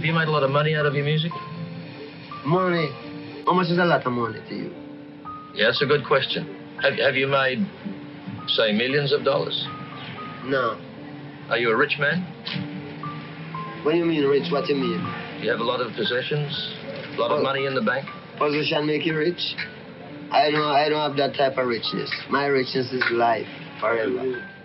Have you made a lot of money out of your music? Money. How much is a lot of money to you? Yeah, that's a good question. Have, have you made, say, millions of dollars? No. Are you a rich man? What do you mean rich? What do you mean? You have a lot of possessions? A lot of money in the bank? Possessions make you rich? I don't I don't have that type of richness. My richness is life forever. Mm-hmm.